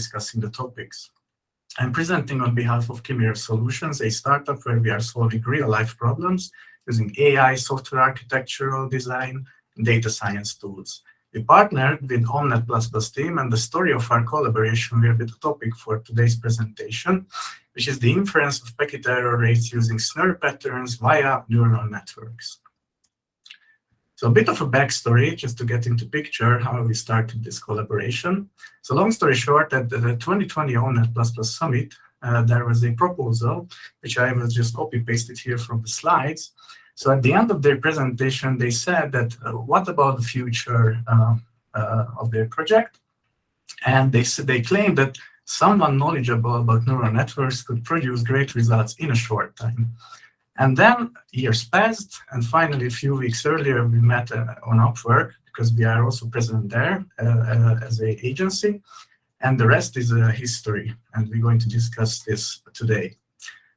discussing the topics. I'm presenting on behalf of Chimera Solutions, a startup where we are solving real-life problems using AI, software architectural design, and data science tools. We partnered with OMNeT++ Plus team, and the story of our collaboration will be the topic for today's presentation, which is the inference of packet error rates using SNR patterns via neural networks. So a bit of a backstory, just to get into picture how we started this collaboration. So long story short, at the 2020 OMNeT++ Summit, uh, there was a proposal, which I will just copy-pasted here from the slides, so at the end of their presentation, they said that, uh, what about the future uh, uh, of their project? And they, they claimed that someone knowledgeable about neural networks could produce great results in a short time. And then years passed, and finally, a few weeks earlier, we met uh, on Upwork, because we are also present there uh, uh, as an agency. And the rest is history, and we're going to discuss this today.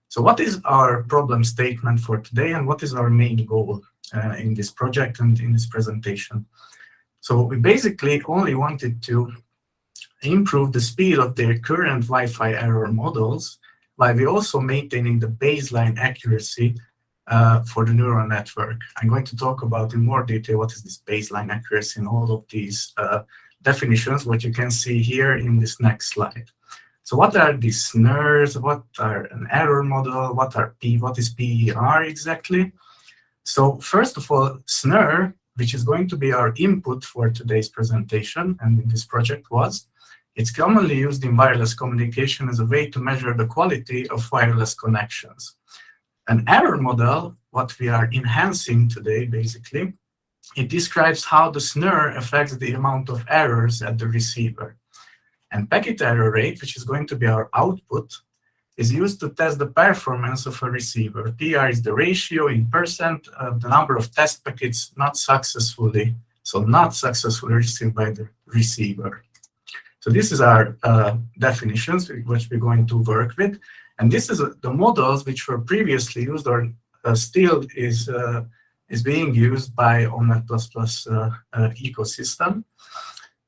So what is our problem statement for today and what is our main goal uh, in this project and in this presentation? So we basically only wanted to improve the speed of their current Wi-Fi error models while we're also maintaining the baseline accuracy uh, for the neural network. I'm going to talk about in more detail what is this baseline accuracy and all of these uh, definitions, what you can see here in this next slide. So what are these SNRs? What are an error model? What are P? What is PER exactly? So first of all, SNR, which is going to be our input for today's presentation and in this project was, it's commonly used in wireless communication as a way to measure the quality of wireless connections. An error model, what we are enhancing today, basically, it describes how the SNR affects the amount of errors at the receiver. And packet error rate, which is going to be our output, is used to test the performance of a receiver. PR is the ratio in percent of the number of test packets not successfully, so not successfully received by the receiver. So this is our uh, definitions which we're going to work with. And this is uh, the models which were previously used or uh, still is, uh, is being used by OMNeT++ uh, uh, ecosystem.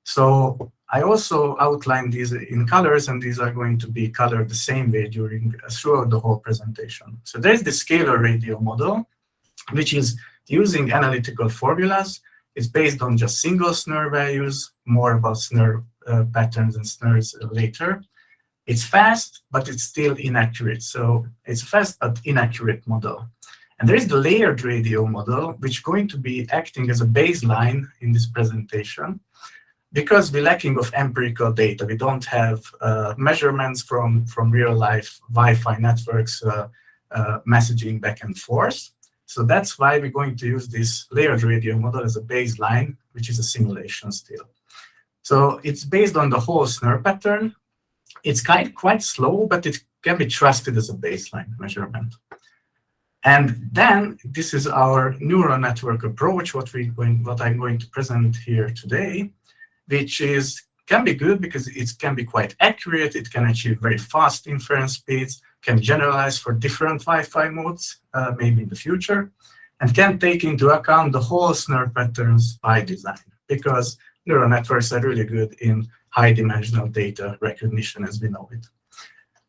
So I also outlined these in colors, and these are going to be colored the same way during throughout the whole presentation. So there's the scalar radio model, which is using analytical formulas. It's based on just single SNR values, more about uh, patterns and SNRs later. It's fast, but it's still inaccurate. So it's a fast but inaccurate model. And there is the layered radio model, which is going to be acting as a baseline in this presentation because we're lacking of empirical data, we don't have uh, measurements from, from real life Wi-Fi networks uh, uh, messaging back and forth. So that's why we're going to use this layered radio model as a baseline, which is a simulation still. So it's based on the whole SNR pattern. It's quite, quite slow, but it can be trusted as a baseline measurement. And then this is our neural network approach, what, we going, what I'm going to present here today which is can be good because it can be quite accurate, it can achieve very fast inference speeds, can generalize for different Wi-Fi modes, uh, maybe in the future, and can take into account the whole SNR patterns by design, because neural networks are really good in high-dimensional data recognition as we know it.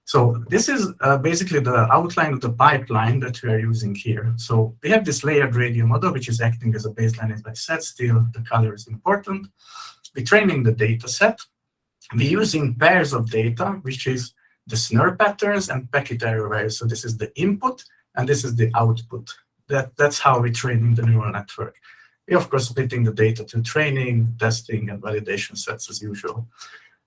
So this is uh, basically the outline of the pipeline that we are using here. So we have this layered radio model, which is acting as a baseline, as I said, still the color is important we're training the data set. We're using pairs of data, which is the SNR patterns and packet error values. So this is the input, and this is the output. That, that's how we're training the neural network. We're, of course, splitting the data to training, testing, and validation sets as usual.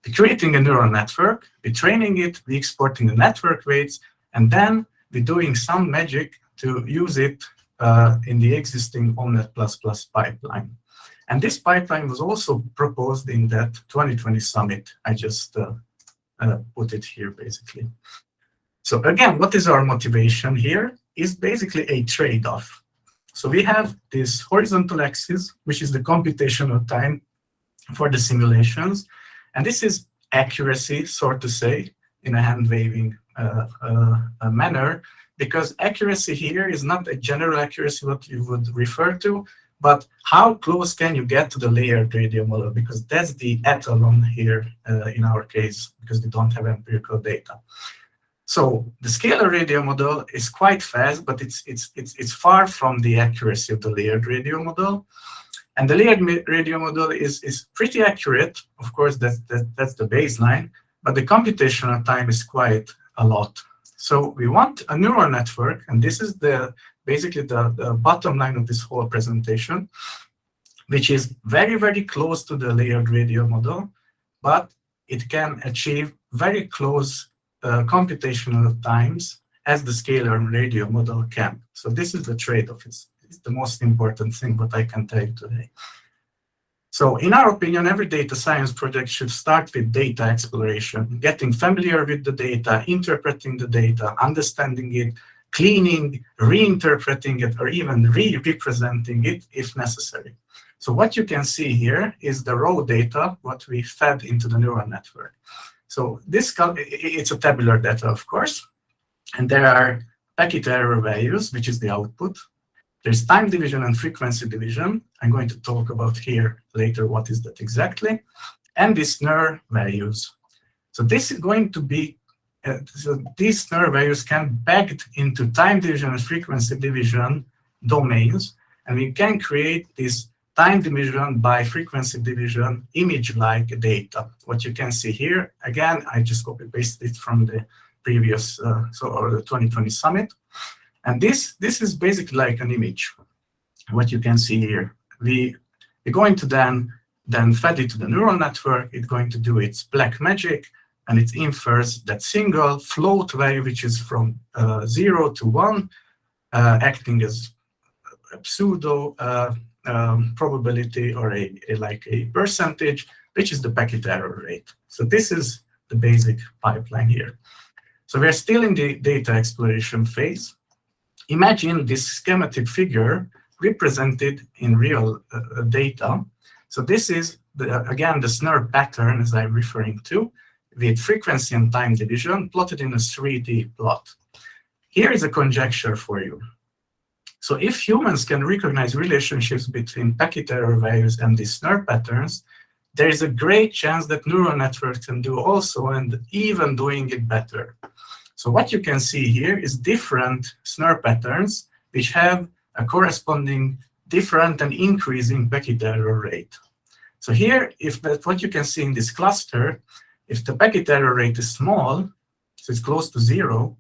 We're creating a neural network, we're training it, we're exporting the network weights, and then we're doing some magic to use it uh, in the existing OMNeT++ Plus pipeline. And this pipeline was also proposed in that 2020 summit. I just uh, uh, put it here, basically. So again, what is our motivation here? Is basically a trade-off. So we have this horizontal axis, which is the computational time for the simulations. And this is accuracy, so to say, in a hand-waving uh, uh, manner, because accuracy here is not a general accuracy what you would refer to, but how close can you get to the layered radio model? Because that's the etalon here uh, in our case, because we don't have empirical data. So the scalar radio model is quite fast, but it's, it's, it's, it's far from the accuracy of the layered radio model. And the layered radio model is, is pretty accurate. Of course, that's, that, that's the baseline, but the computational time is quite a lot. So we want a neural network, and this is the basically the, the bottom line of this whole presentation, which is very, very close to the layered radio model, but it can achieve very close uh, computational times as the scalar radio model can. So this is the trade-off. It's, it's the most important thing what I can tell you today. So in our opinion, every data science project should start with data exploration, getting familiar with the data, interpreting the data, understanding it, cleaning, reinterpreting it, or even re-representing it if necessary. So what you can see here is the raw data, what we fed into the neural network. So this it's a tabular data, of course, and there are packet error values, which is the output. There's time division and frequency division. I'm going to talk about here later what is that exactly. And the SNR values. So this is going to be, uh, so these SNR values can backed into time division and frequency division domains. And we can create this time division by frequency division image-like data. What you can see here, again, I just copy-pasted it from the previous, uh, so or the 2020 summit. And this, this is basically like an image, what you can see here. We, we're going to then, then fed it to the neural network. It's going to do its black magic, and it infers that single float value, which is from uh, 0 to 1, uh, acting as a pseudo uh, um, probability or a, a, like a percentage, which is the packet error rate. So this is the basic pipeline here. So we're still in the data exploration phase imagine this schematic figure represented in real uh, data. So this is, the, again, the SNR pattern as I'm referring to, with frequency and time division plotted in a 3D plot. Here is a conjecture for you. So if humans can recognize relationships between packet error values and these SNR patterns, there is a great chance that neural networks can do also and even doing it better. So what you can see here is different SNR patterns which have a corresponding different and increasing packet error rate. So here, if what you can see in this cluster, if the packet error rate is small, so it's close to zero,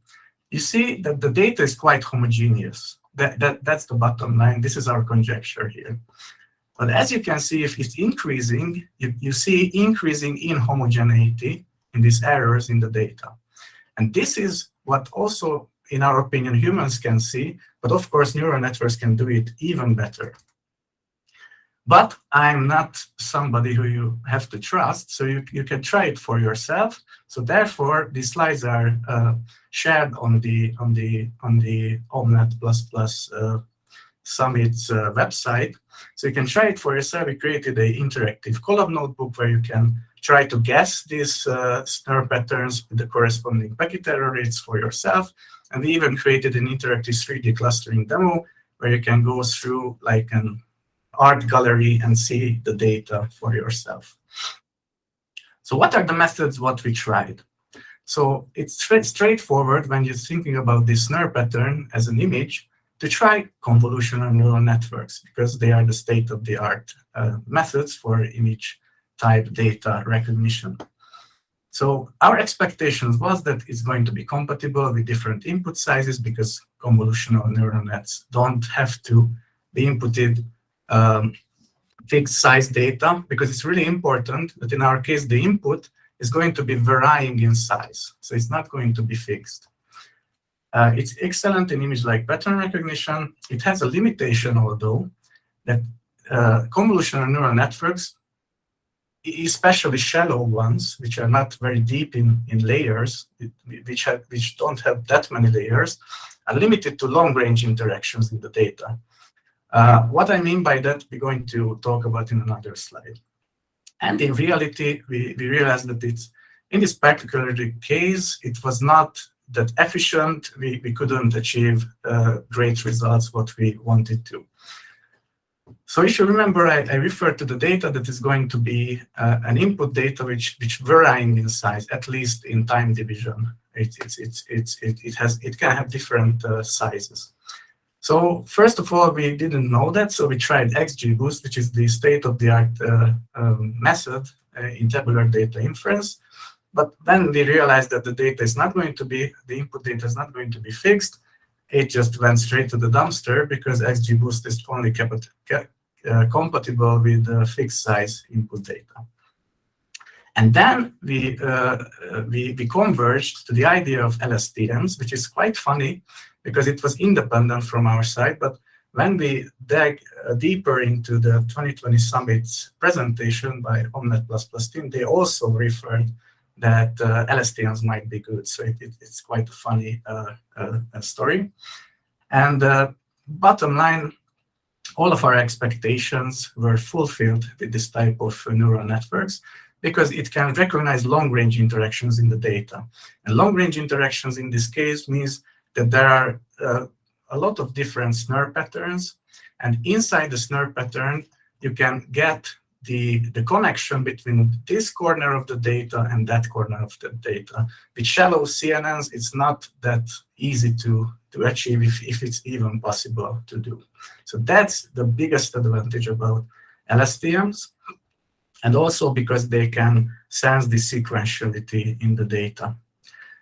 you see that the data is quite homogeneous. That, that, that's the bottom line. This is our conjecture here. But as you can see, if it's increasing, you, you see increasing inhomogeneity in these errors in the data. And this is what also, in our opinion, humans can see, but of course, neural networks can do it even better. But I'm not somebody who you have to trust, so you, you can try it for yourself. So therefore, these slides are uh, shared on the on the on the OMNeT++ uh, Summit's uh, website. So you can try it for yourself. We created an interactive Colab notebook where you can try to guess these uh, SNR patterns with the corresponding packet error rates for yourself. And we even created an interactive 3D clustering demo where you can go through like an art gallery and see the data for yourself. So what are the methods what we tried? So it's straightforward when you're thinking about this SNR pattern as an image to try convolutional neural networks because they are the state-of-the-art uh, methods for image type data recognition. So our expectations was that it's going to be compatible with different input sizes because convolutional neural nets don't have to be inputted um, fixed size data because it's really important that in our case the input is going to be varying in size. So it's not going to be fixed. Uh, it's excellent in image-like pattern recognition. It has a limitation, although, that uh, convolutional neural networks especially shallow ones, which are not very deep in, in layers, which, have, which don't have that many layers, are limited to long-range interactions in the data. Uh, what I mean by that, we're going to talk about in another slide. And in reality, we, we realized that it's, in this particular case, it was not that efficient. We, we couldn't achieve uh, great results what we wanted to. So if you remember, I, I referred to the data that is going to be uh, an input data which which varying in size, at least in time division. It, it's, it's, it's, it, it, has, it can have different uh, sizes. So first of all, we didn't know that, so we tried XGBoost, which is the state-of-the-art uh, um, method uh, in tabular data inference. But then we realized that the data is not going to be, the input data is not going to be fixed. It just went straight to the dumpster because XGBoost is only uh, compatible with fixed size input data. And then we, uh, we, we converged to the idea of LSTMs, which is quite funny because it was independent from our side. But when we dug uh, deeper into the 2020 Summit's presentation by OMNeT++ team, they also referred that uh, LSTMs might be good. So it, it, it's quite a funny uh, uh, story. And uh, bottom line, all of our expectations were fulfilled with this type of neural networks because it can recognize long-range interactions in the data. And long-range interactions in this case means that there are uh, a lot of different SNR patterns. And inside the SNR pattern, you can get the, the connection between this corner of the data and that corner of the data. With shallow CNNs, it's not that easy to, to achieve if, if it's even possible to do. So that's the biggest advantage about LSTMs and also because they can sense the sequentiality in the data.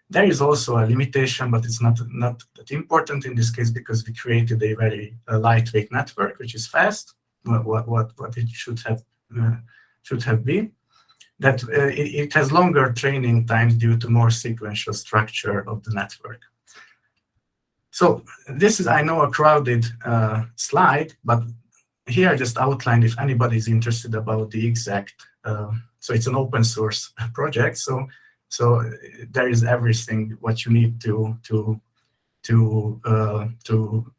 There is also a limitation, but it's not, not that important in this case because we created a very uh, lightweight network, which is fast, what, what, what it should have, uh, should have been. That uh, it, it, has longer training times due to more sequential structure of the network. So this is, I know, a crowded uh, slide, but here I just outlined if anybody is interested about the exact, uh, so it's an open source project. So so there is everything what you need to to to uh, to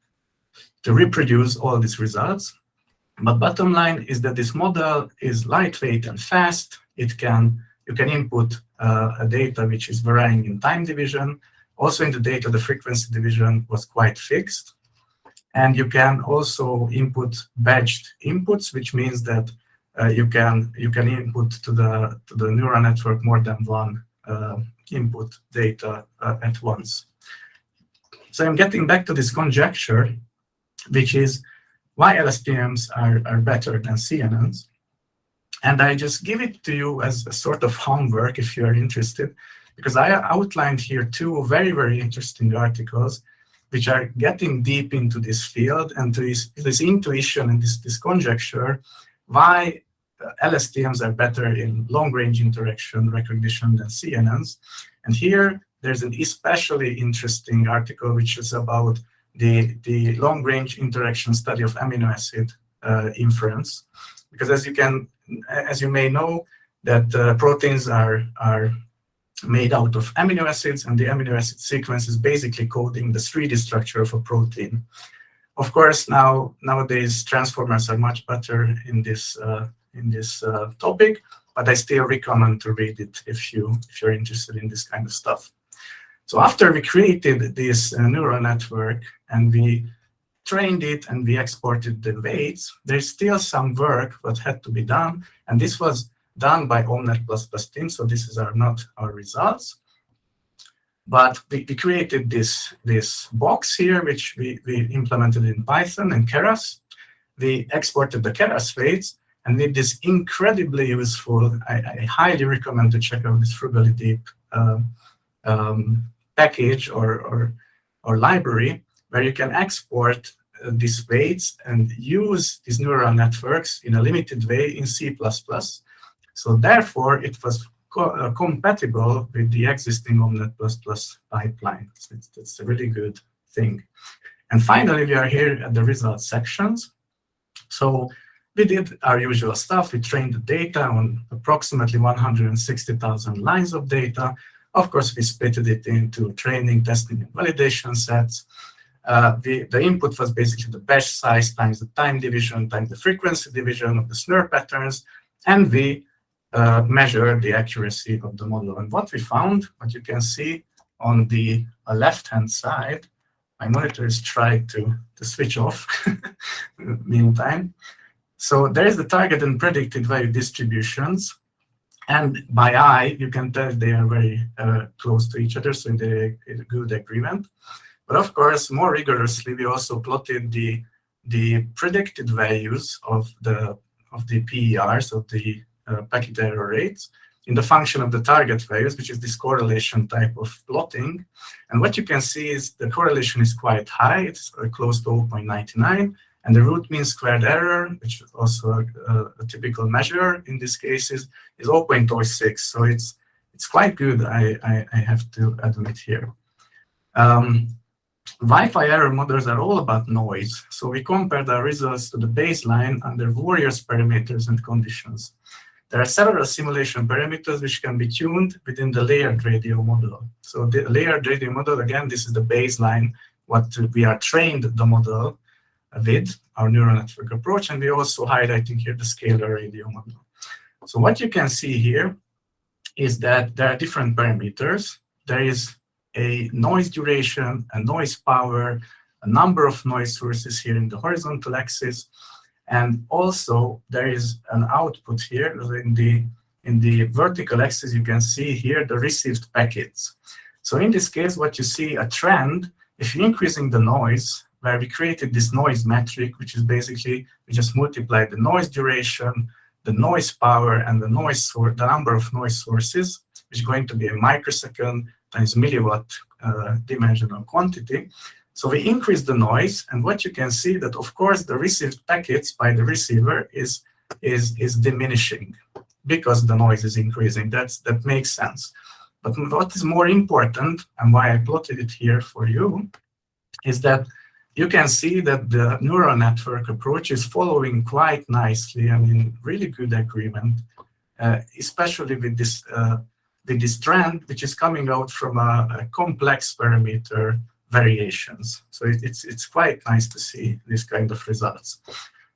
to reproduce all these results. But bottom line is that this model is lightweight and fast. It can you can input uh, a data which is varying in time division. Also in the data, the frequency division was quite fixed. And you can also input batched inputs, which means that uh, you can you can input to the to the neural network more than one input data uh, at once. So I'm getting back to this conjecture, which is why LSTMs are, are better than CNNs. And I just give it to you as a sort of homework if you are interested, because I outlined here two very, very interesting articles which are getting deep into this field and to this, this intuition and this, this conjecture why LSTMs are better in long-range interaction recognition than CNNs. And here, there's an especially interesting article which is about the, the long-range interaction study of amino acid uh, inference. Because as you can, as you may know, that uh, proteins are, are made out of amino acids, and the amino acid sequence is basically coding the 3D structure of a protein. Of course, now nowadays transformers are much better in this uh, in this uh, topic, but I still recommend to read it if you if you're interested in this kind of stuff. So after we created this uh, neural network and we trained it and we exported the weights, there's still some work that had to be done, and this was done by OMNeT++ Plus team, so this is our, not our results. But we, we, created this, this box here, which we, we implemented in Python and Keras. We exported the Keras weights, and with this incredibly useful, I, I highly recommend to check out this Frugally uh, um, package or, or, or library, where you can export uh, these weights and use these neural networks in a limited way in C++. So therefore, it was co uh, compatible with the existing OMNeT++ pipeline. So it's, it's a really good thing. And finally, we are here at the results sections. So we did our usual stuff. We trained the data on approximately 160,000 lines of data. Of course, we split it into training, testing, and validation sets. Uh, the, the input was basically the batch size times the time division times the frequency division of the SNR patterns. And we uh, the accuracy of the model. And what we found, what you can see on the uh, left-hand side, my monitor is trying to, to switch off the meantime. So there is the target and predicted value distributions. And by eye, you can tell they are very uh, close to each other, so in a good agreement. But of course, more rigorously, we also plotted the the predicted values of the of the PERs of the uh, packet error rates in the function of the target values, which is this correlation type of plotting. And what you can see is the correlation is quite high. It's uh, close to 0.99. And the root mean squared error, which is also a, a typical measure in these cases, is 0.06. So it's it's quite good, I, I, I have to admit here. Um, Wi-Fi error models are all about noise. So we compared our results to the baseline under various parameters and conditions. There are several simulation parameters which can be tuned within the layered radio model. So the layered radio model, again, this is the baseline, what we are trained the model with, our neural network approach, and we're also highlighting here the scalar model. So what you can see here is that there are different parameters. There is a noise duration, a noise power, a number of noise sources here in the horizontal axis, and also there is an output here in the in the vertical axis. You can see here the received packets. So in this case, what you see a trend. If you're increasing the noise, where we created this noise metric, which is basically we just multiply the noise duration, the noise power, and the noise source, the number of noise sources, which is going to be a microsecond times milliwatt uh, dimensional quantity. So we increase the noise, and what you can see that, of course, the received packets by the receiver is, is, is diminishing because the noise is increasing. That's, that makes sense. But what is more important, and why I plotted it here for you, is that you can see that the neural network approach is following quite nicely, I mean, really good agreement, uh, especially with this, uh, with this trend, which is coming out from a, a complex parameter variations. So it, it's, it's quite nice to see this kind of results.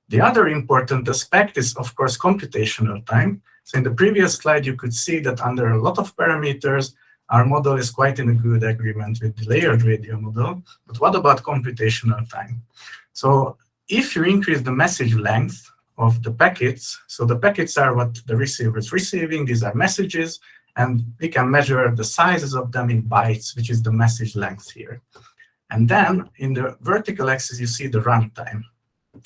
The other important aspect is, of course, computational time. So in the previous slide, you could see that under a lot of parameters, our model is quite in a good agreement with the layered radio model. But what about computational time? So if you increase the message length of the packets, so the packets are what the receiver is receiving, these are messages, and we can measure the sizes of them in bytes, which is the message length here. And then in the vertical axis, you see the runtime.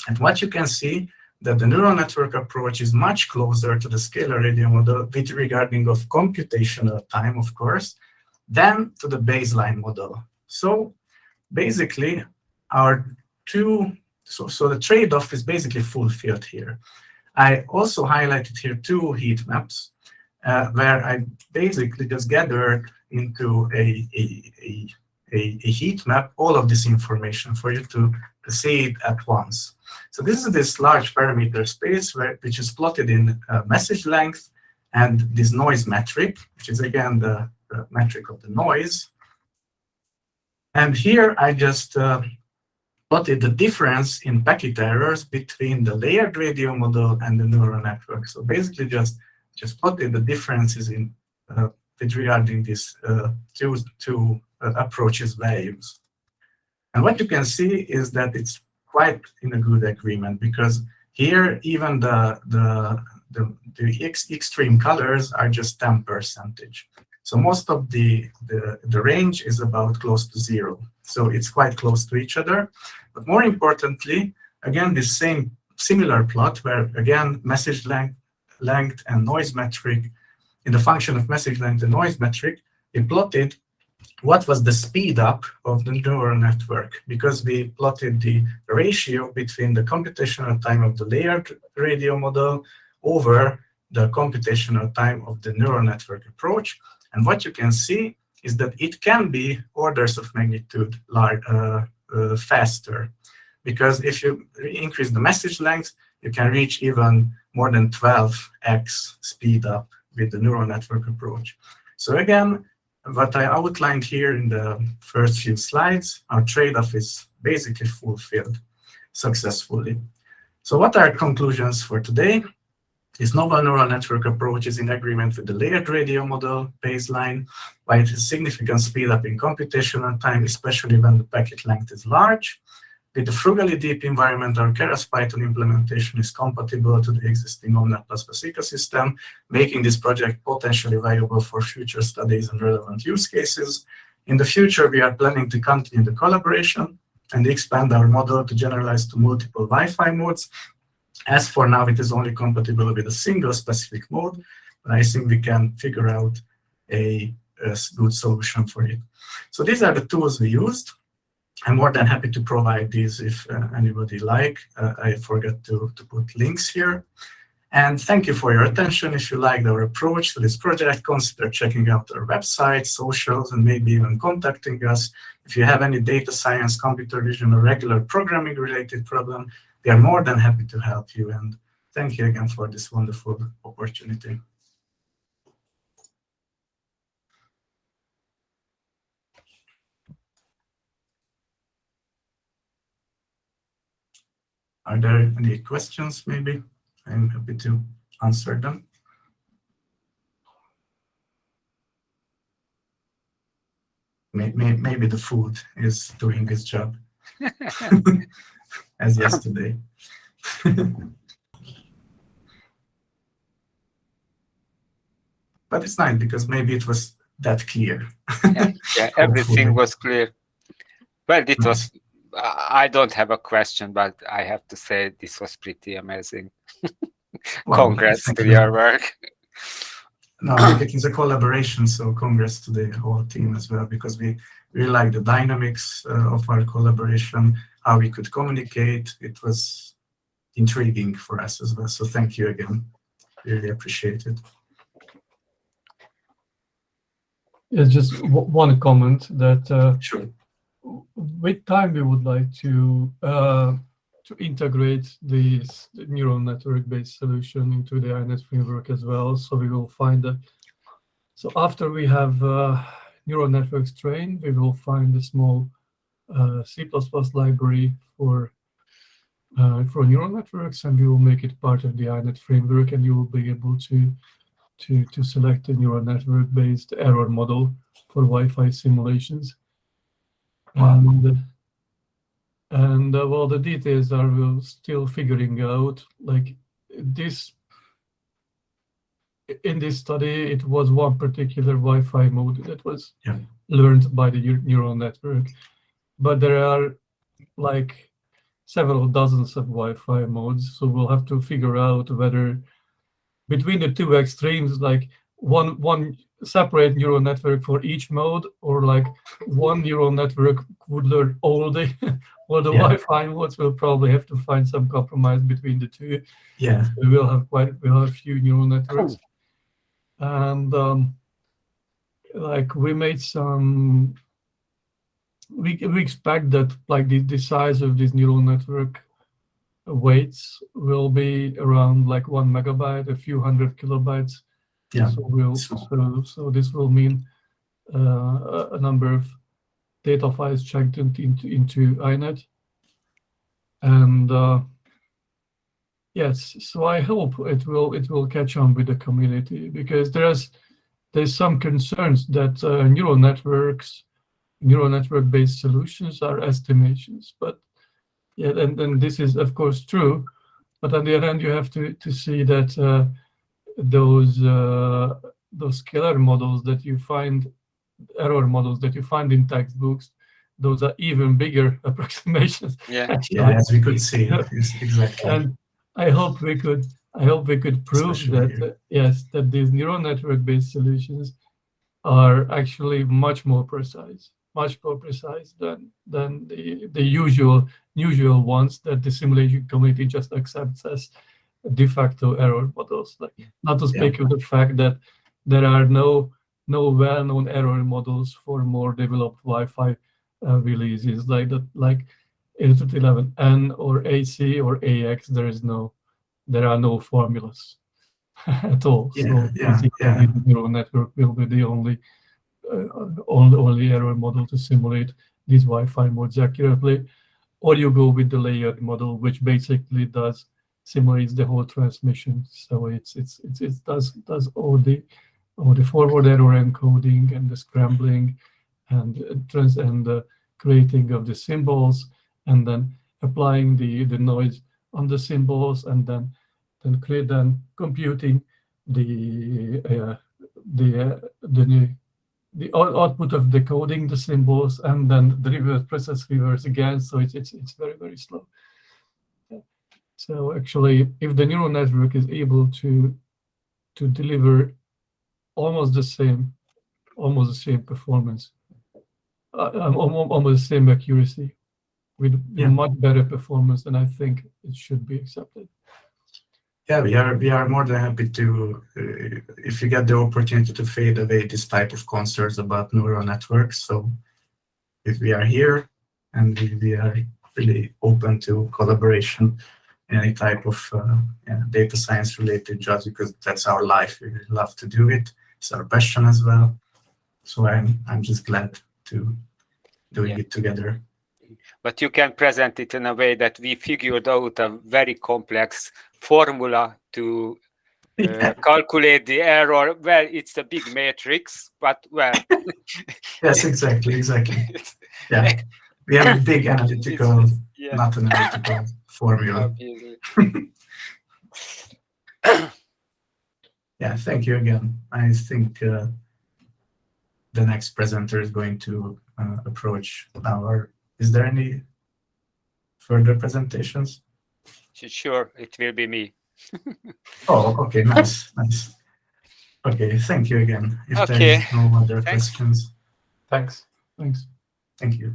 And what you can see that the neural network approach is much closer to the scalar radio model with regarding of computational time, of course, than to the baseline model. So basically, our two, so, so the trade-off is basically fulfilled here. I also highlighted here two heat maps uh, where I basically just gathered into a, a, a, a, heat map all of this information for you to, to see it at once. So this is this large parameter space where, which is plotted in uh, message length and this noise metric, which is again the, the metric of the noise. And here I just uh, plotted the difference in packet errors between the layered radio model and the neural network. So basically just just plotted the differences in uh, regarding these uh, two, two uh, approaches values. And what you can see is that it's quite in a good agreement because here even the, the, the, the ex extreme colors are just 10 percentage. So most of the, the, the range is about close to zero. So it's quite close to each other. But more importantly, again, this same similar plot where, again, message length length and noise metric, in the function of message length and noise metric, we plotted what was the speed up of the neural network because we plotted the ratio between the computational time of the layered radio model over the computational time of the neural network approach. And what you can see is that it can be orders of magnitude large, uh, uh, faster. Because if you increase the message length, you can reach even more than 12x speed up with the neural network approach. So again, what I outlined here in the first few slides, our trade-off is basically fulfilled successfully. So what are conclusions for today? This novel neural network approach is in agreement with the layered radio model baseline, by it has significant speed up in computational time, especially when the packet length is large. With the Frugally Deep environment, our Keras Python implementation is compatible to the existing OMNeT++ ecosystem, making this project potentially viable for future studies and relevant use cases. In the future, we are planning to continue the collaboration and expand our model to generalize to multiple Wi-Fi modes. As for now, it is only compatible with a single specific mode, but I think we can figure out a, a good solution for it. So these are the tools we used. I'm more than happy to provide these if uh, anybody like. Uh, I forgot to, to put links here. And thank you for your attention. If you liked our approach to this project, consider checking out our website, socials, and maybe even contacting us. If you have any data science, computer vision, or regular programming related problem, we are more than happy to help you. And thank you again for this wonderful opportunity. Are there any questions, maybe? I'm happy to answer them. Maybe, maybe the food is doing its job, as yesterday. but it's nice because maybe it was that clear. yeah, yeah everything was clear. Well, it was I don't have a question, but I have to say this was pretty amazing. well, congrats to your work. no, it is a collaboration, so congrats to the whole team as well, because we really like the dynamics uh, of our collaboration, how we could communicate. It was intriguing for us as well. So thank you again. Really appreciate it. Yeah, just one comment that uh, sure with time, we would like to uh, to integrate this neural network-based solution into the INET framework as well. So we will find a, so after we have uh, neural networks trained, we will find a small uh, C++ library for uh, for neural networks, and we will make it part of the INET framework, and you will be able to to to select a neural network-based error model for Wi-Fi simulations. And and uh, well, the details are we're still figuring out. Like this, in this study, it was one particular Wi-Fi mode that was yeah. learned by the neural network, but there are like several dozens of Wi-Fi modes. So we'll have to figure out whether between the two extremes, like one one separate neural network for each mode, or like one neural network would learn all the all the yeah. Wi-Fi modes. We'll probably have to find some compromise between the two. Yeah, so we will have quite we'll have a few neural networks, and um, like we made some. We we expect that like the the size of this neural network weights will be around like one megabyte, a few hundred kilobytes yeah. So, we'll, so, so this will mean uh, a number of data files checked into, into, INET. And uh, yes, so I hope it will it will catch on with the community because there's there's some concerns that uh, neural networks, neural network based solutions are estimations. But yeah, and, and this is of course true. But on the other hand, you have to to see that uh, those uh, those scalar models that you find, error models that you find in textbooks, those are even bigger approximations. Yeah, yeah, as we could see, exactly. And I hope we could, I hope we could prove Especially that uh, yes, that these neural network-based solutions are actually much more precise, much more precise than than the the usual usual ones that the simulation community just accepts as de facto error models. Like not to speak yeah. of the fact that there are no no well-known error models for more developed Wi-Fi uh, releases like that, like 802.11n or AC or AX. There is no, there are no formulas at all. Yeah, so yeah, yeah. the neural network will be the only, uh, only only error model to simulate these Wi-Fi modes accurately. Or you go with the layered model, which basically does simulates the whole transmission. So it's it's, it's it does does all the all the forward error encoding and the scrambling and trans and the creating of the symbols and then applying the, the noise on the symbols and then then clear then computing the uh, the uh, the the output of decoding the symbols and then the reverse process reverse again. So it's it's it's very very slow. So actually, if the neural network is able to to deliver almost the same, almost the same performance, uh, um, almost the same accuracy, with Yeah. much better performance, then I think it should be accepted. Yeah, we are we are more than happy to uh, if you get the opportunity to fade away this type of concerns about neural networks. So if we are here and we, we are really open to collaboration any type of uh, yeah, data science related jobs because that's our life. We love to do it. It's our passion as well. So I'm I'm just glad to doing Yeah. it together. but you can present it in a way that we figured out a very complex formula to uh, Yeah. calculate the error. Well, it's a big matrix, but well, Yes, exactly, exactly. Yeah, we have a big analytical, yeah, not analytical formula. Yeah, thank you again. I think uh, the next presenter is going to uh, approach our. Is there any further presentations? Sure, it will be me. Oh, okay, nice, nice. Okay, thank you again. If there Okay, is no other thanks. questions, Thanks. Thanks. thank you.